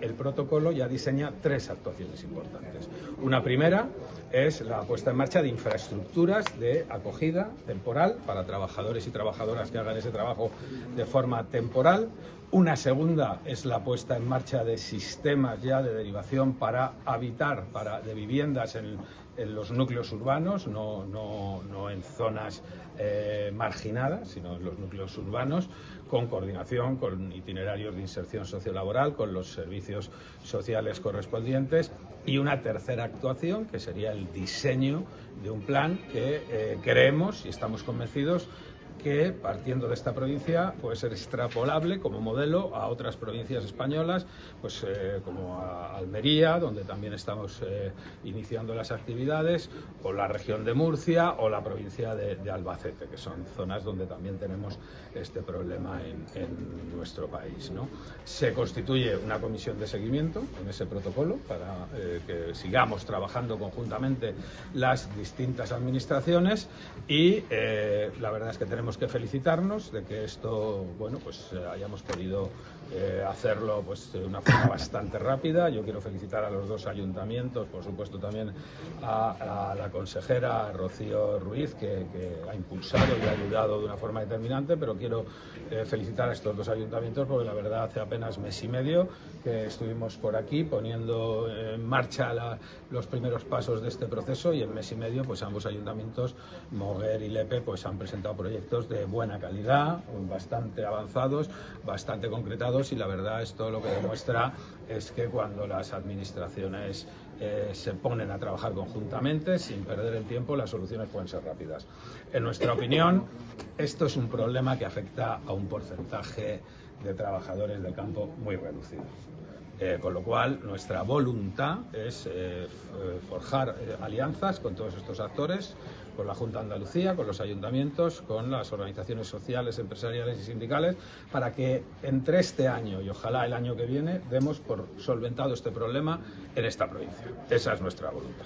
el protocolo ya diseña tres actuaciones importantes. Una primera es la puesta en marcha de infraestructuras de acogida temporal para trabajadores y trabajadoras que hagan ese trabajo de forma temporal. Una segunda es la puesta en marcha de sistemas ya de derivación para habitar, para, de viviendas en, los núcleos urbanos, no, no, no en zonas eh, marginadas, sino en los núcleos urbanos, con coordinación, con itinerarios de inserción sociolaboral, con los servicios sociales correspondientes y una tercera actuación, que sería el diseño de un plan que eh, creemos y estamos convencidos que partiendo de esta provincia puede ser extrapolable como modelo a otras provincias españolas, pues eh, como a Almería, donde también estamos eh, iniciando las actividades, o la región de Murcia o la provincia de, de Albacete, que son zonas donde también tenemos este problema en, en nuestro país. ¿no? Se constituye una comisión de seguimiento en ese protocolo para eh, que sigamos trabajando conjuntamente las distintas administraciones y la verdad es que tenemos tenemos que felicitarnos de que esto, bueno, pues eh, hayamos podido eh, hacerlo pues de una forma bastante rápida. Yo quiero felicitar a los dos ayuntamientos, por supuesto también a, a la consejera Rocío Ruiz, que, que, ha impulsado y ha ayudado de una forma determinante, pero quiero eh, felicitar a estos dos ayuntamientos porque la verdad hace apenas mes y medio que estuvimos por aquí poniendo en marcha la, los primeros pasos de este proceso y en mes y medio pues ambos ayuntamientos, Moguer y Lepe, pues han presentado de buena calidad, bastante avanzados, bastante concretados y la verdad esto lo que demuestra es que cuando las administraciones eh, se ponen a trabajar conjuntamente, sin perder el tiempo, las soluciones pueden ser rápidas. En nuestra opinión, esto es un problema que afecta a un porcentaje de trabajadores del campo muy reducido. Eh, con lo cual, nuestra voluntad es eh, forjar eh, alianzas con todos estos actores, con la Junta de Andalucía, con los ayuntamientos, con las organizaciones sociales, empresariales y sindicales, para que entre este año y ojalá el año que viene demos por solventado este problema en esta provincia. Esa es nuestra voluntad.